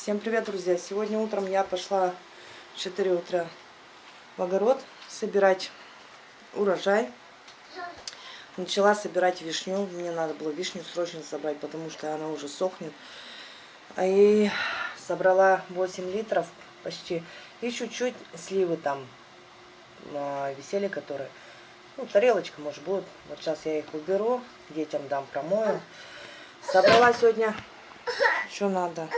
Всем привет, друзья! Сегодня утром я пошла в 4 утра в огород собирать урожай. Начала собирать вишню. Мне надо было вишню срочно собрать, потому что она уже сохнет. А И собрала 8 литров почти. И чуть-чуть сливы там висели, которые... Ну, тарелочка, может, будет. Вот сейчас я их уберу, детям дам, промою. Собрала сегодня... Что надо?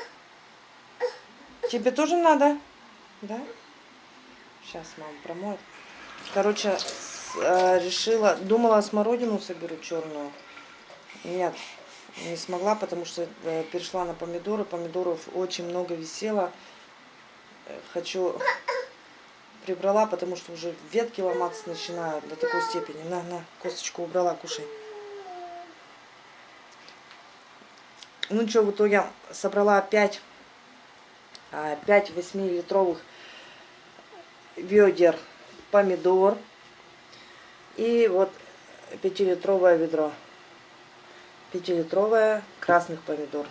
Тебе тоже надо? Да? Сейчас мама промоет. Короче, э, решила, думала смородину соберу черную. Нет, не смогла, потому что э, перешла на помидоры. Помидоров очень много висело. Э, хочу прибрала, потому что уже ветки ломаться начинают до такой степени. На, на, косточку убрала, кушай. Ну что, в итоге собрала опять 5 8-литровых ведер помидор и вот 5-литровое ведро. 5-литровое красных помидор.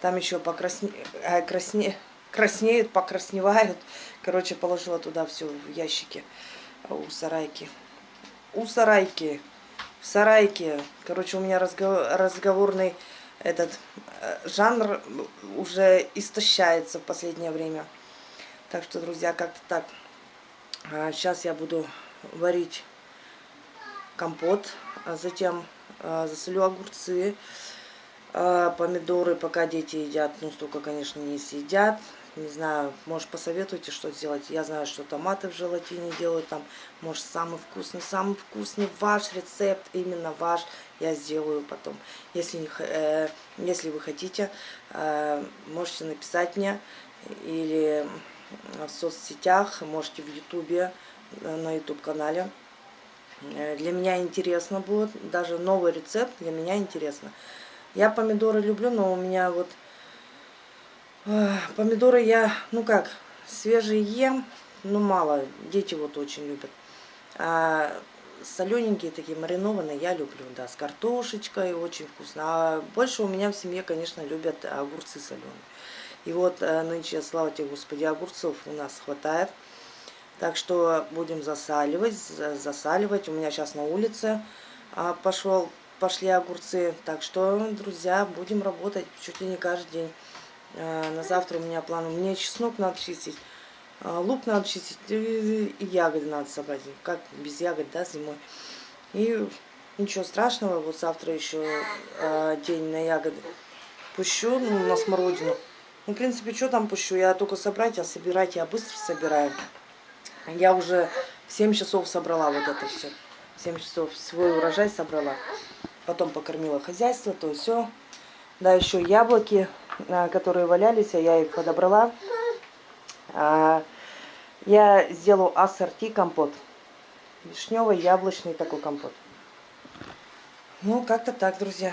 Там еще покрасне... э, красне... краснеют, покрасневают. Короче, положила туда все в ящики у сарайки. У сарайки. В сарайке. Короче, у меня разговор... разговорный этот э, жанр уже истощается в последнее время. Так что, друзья, как-то так. Сейчас а, я буду варить компот, а затем а, засолю огурцы, помидоры, пока дети едят. Ну, столько, конечно, не съедят. Не знаю, может посоветуйте, что сделать. Я знаю, что томаты в желатине делают там. Может, самый вкусный, самый вкусный ваш рецепт, именно ваш, я сделаю потом. Если, э, если вы хотите, э, можете написать мне или в соцсетях, можете в ютубе, э, на ютуб канале. Э, для меня интересно будет, даже новый рецепт для меня интересно. Я помидоры люблю, но у меня вот Помидоры я, ну как, свежие ем, но мало. Дети вот очень любят. А солененькие такие, маринованные я люблю, да, с картошечкой, очень вкусно. А больше у меня в семье, конечно, любят огурцы соленые. И вот э, нынче, слава тебе, Господи, огурцов у нас хватает. Так что будем засаливать, засаливать. У меня сейчас на улице а, пошел, пошли огурцы. Так что, друзья, будем работать чуть ли не каждый день. Э, на завтра у меня план. Мне чеснок надо чистить, э, лук надо чистить и ягоды надо собрать. Как без ягод, да, зимой. И ничего страшного, вот завтра еще э, день на ягоды. Пущу ну, на смородину. Ну, в принципе, что там пущу? Я только собрать, а собирать я быстро собираю. Я уже в 7 часов собрала вот это все. 7 часов свой урожай собрала. Потом покормила хозяйство, то все. Да, еще яблоки которые валялись, а я их подобрала. А, я сделаю ассорти компот. Вишневый, яблочный такой компот. Ну, как-то так, друзья.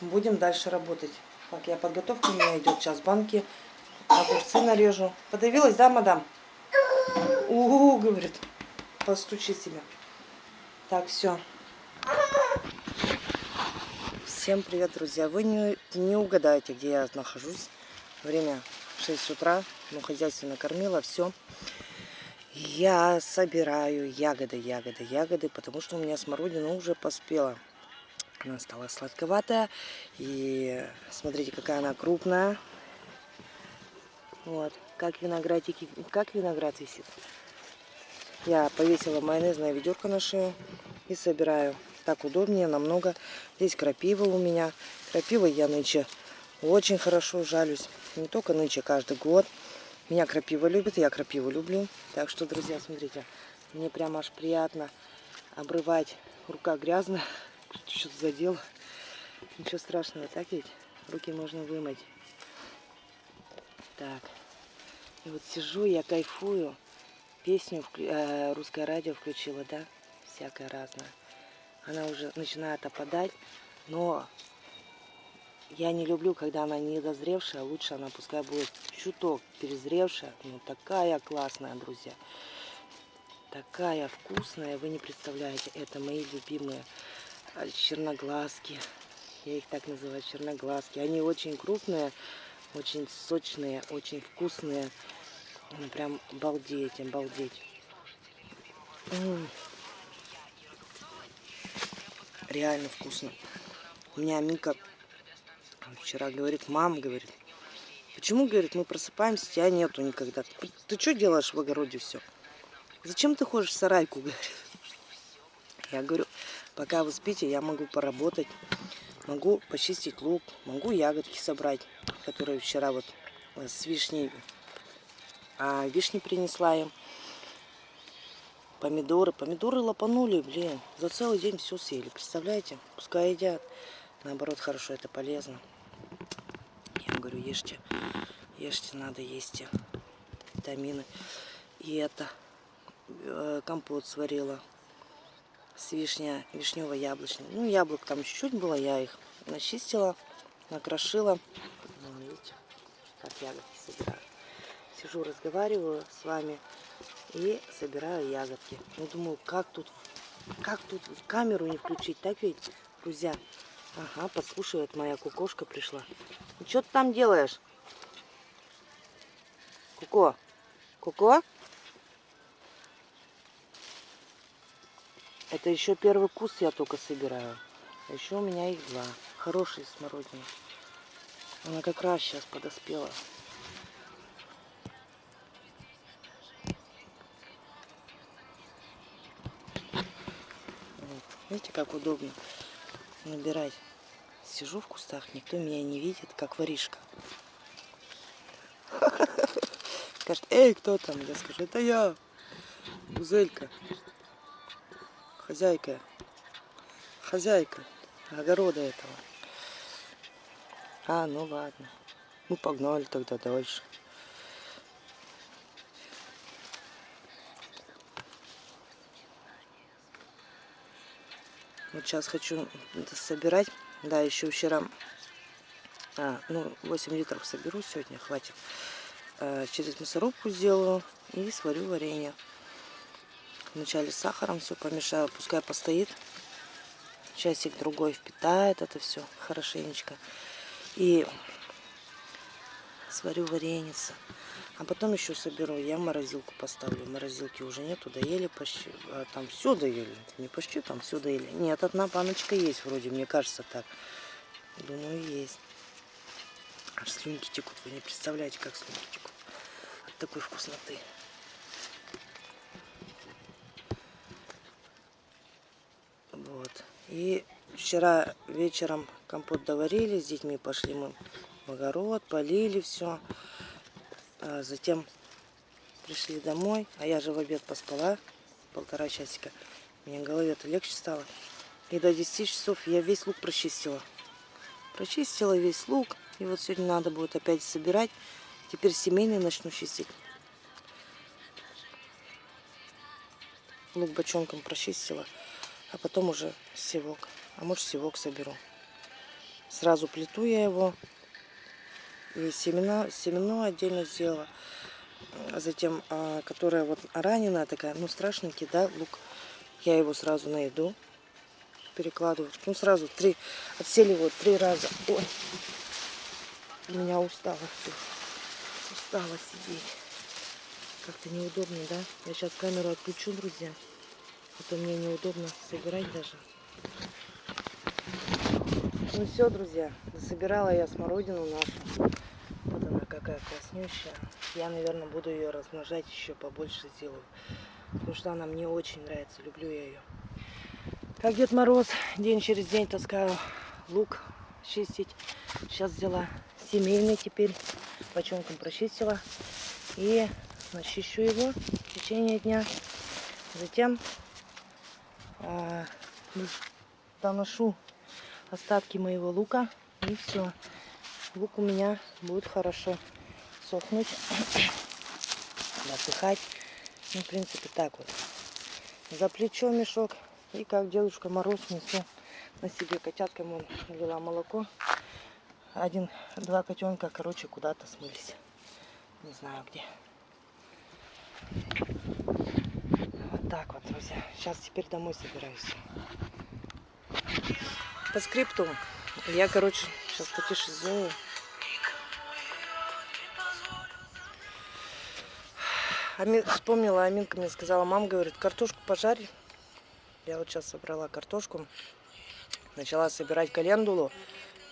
Будем дальше работать. Так, я подготовка у меня идет. Сейчас банки, огурцы нарежу. Подавилась, да, мадам? Угу, говорит. Постучи себя. Так, все. Всем привет, друзья! Вы не, не угадаете, где я нахожусь. Время 6 утра, ну, хозяйство накормила, все. Я собираю ягоды, ягоды, ягоды, потому что у меня смородина уже поспела. Она стала сладковатая. И смотрите, какая она крупная. Вот, как виноградики, как виноград висит. Я повесила майонезное ведерко на шею и собираю так удобнее намного. Здесь крапива у меня. Крапива я нынче очень хорошо жалюсь. Не только нынче, каждый год. Меня крапива любит, я крапиву люблю. Так что, друзья, смотрите, мне прям аж приятно обрывать. Рука грязная, что-то задел. Ничего страшного, так ведь? Руки можно вымыть. Так. И вот сижу, я кайфую. Песню, э, русское радио включила, да? Всякое разное она уже начинает опадать, но я не люблю, когда она недозревшая, лучше она пускай будет чуток перезревшая, но такая классная, друзья. Такая вкусная, вы не представляете, это мои любимые черноглазки. Я их так называю, черноглазки. Они очень крупные, Очень сочные, очень вкусные. Ну, прям обалдеть. М. Реально вкусно. У меня Аминка вчера говорит, мам, говорит, почему, говорит, мы просыпаемся, тебя нету никогда. Ты, ты что делаешь в огороде все? Зачем ты ходишь в сарайку, говорит. Я говорю, пока вы спите, я могу поработать, могу почистить лук, могу ягодки собрать, которые вчера вот э, с вишней, а, вишни принесла им. Помидоры, помидоры лопанули, блин, за целый день все съели, представляете? Пускай едят, наоборот, хорошо, это полезно. Я говорю, ешьте, ешьте, надо есть витамины. И это, э, компот сварила с вишня, вишнево-яблочный. Ну, яблок там чуть-чуть было, я их начистила, накрошила. Ну, видите, как ягодки собираю. Сижу, разговариваю с вами и собираю ягодки. Ну, думаю, как тут, как тут камеру не включить, так ведь, друзья? Ага, подслушивает моя кукошка пришла. Ну, что ты там делаешь? Куко? Куко? Это еще первый куст я только собираю. А еще у меня их два. Хорошие смородины. Она как раз сейчас подоспела. Видите, как удобно набирать. Сижу в кустах, никто меня не видит, как воришка. Скажет, эй, кто там? Я скажу, это я, Гузелька хозяйка, хозяйка огорода этого. А, ну ладно. Ну погнали тогда дальше. Вот сейчас хочу собирать. Да, еще вчера, а, ну, 8 литров соберу сегодня, хватит. А, через мясорубку сделаю и сварю варенье. Вначале с сахаром все помешаю, пускай постоит. Часик другой впитает это все хорошенечко. И сварю вареница. А потом еще соберу, я морозилку поставлю. Морозилки уже нету, доели почти. А там все доели. Не почти, там все доели. Нет, одна баночка есть вроде, мне кажется так. Думаю, есть. Аж слюнки текут. Вы не представляете, как слюнки текут. От такой вкусноты. И вчера вечером компот доварили, с детьми пошли мы в огород, полили все. А затем пришли домой, а я же в обед поспала полтора часика. Мне голове-то легче стало. И до 10 часов я весь лук прочистила. Прочистила весь лук. И вот сегодня надо будет опять собирать. Теперь семейный начну чистить. Лук бочонком прочистила а потом уже севок. А может севок соберу. Сразу плиту я его. И семена, семено отдельно сделала. А затем, а, которая вот раненая такая, ну страшненький, да, лук. Я его сразу на еду перекладываю. Ну сразу три, отсели вот три раза. Ой, у меня устала все. Устала сидеть. Как-то неудобно, да? Я сейчас камеру отключу, друзья. Это мне неудобно собирать даже. Ну все, друзья, собирала я смородину нашу. Какая краснющая. Я, наверное, буду ее размножать еще побольше сделаю. Потому что она мне очень нравится, люблю я ее. Как Дед Мороз, день через день таскаю лук чистить. Сейчас взяла семейный теперь, бочонком прочистила. И начищу его в течение дня. Затем а, доношу остатки моего лука. И все. Лук у меня будет хорошо сохнуть, насыхать. Ну, в принципе, так вот. За плечо мешок. И как Дедушка Мороз несу на себе котяткам он налила молоко. Один-два котенка, короче, куда-то смылись. Не знаю где так вот, друзья. Сейчас теперь домой собираюсь. По скрипту я, короче, Сейчас потише сделаю. Амин... Вспомнила, Аминка мне сказала, мама говорит, картошку пожарь. Я вот сейчас собрала картошку. Начала собирать календулу.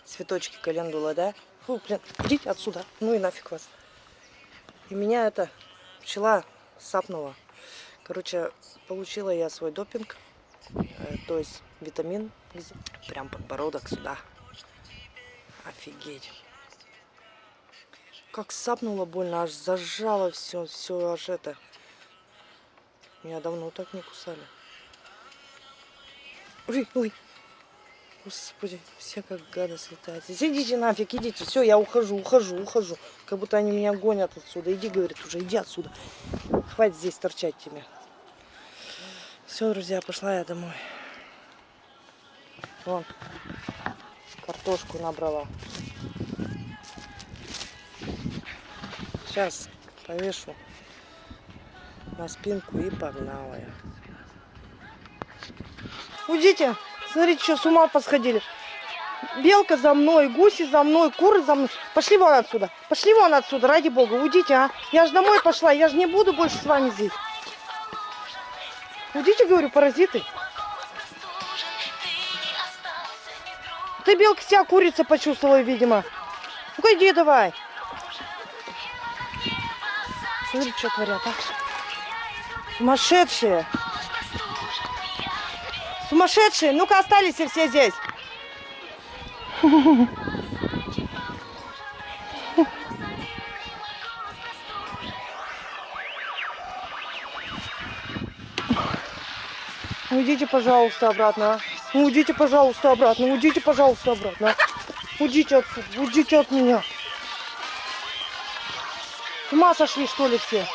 Цветочки календула, да? Фу, блин, идите отсюда. Ну и нафиг вас. И меня это пчела сапнула. Короче, получила я свой допинг. Э, то есть витамин. Прям подбородок сюда. Офигеть. Как сапнуло больно, аж зажало все, все аж это. Меня давно так не кусали. Ой, ой. Господи, все как гады слетают. Идите нафиг, идите. Все, я ухожу, ухожу, ухожу. Как будто они меня гонят отсюда. Иди, говорит, уже иди отсюда. Хватит здесь торчать тебе. Все, друзья, пошла я домой. Вон, картошку набрала. Сейчас повешу на спинку и погнала я. Уйдите! Смотрите, что с ума посходили. Белка за мной, гуси за мной, куры за мной. Пошли вон отсюда. Пошли вон отсюда, ради бога. Уйдите, а. Я же домой пошла, я же не буду больше с вами здесь. Уйдите, говорю, паразиты. Ты, белка, себя курица почувствовала, видимо. Ну-ка, иди давай. Смотри, что творят, а. Сумасшедшие. Сумасшедшие. Ну-ка, остались все здесь. Уйдите, пожалуйста, обратно. а. Ну, Уйдите, пожалуйста, обратно. Уйдите, пожалуйста, обратно. Уйдите отсюда. Уйдите от меня. С ума сошли, что ли, все?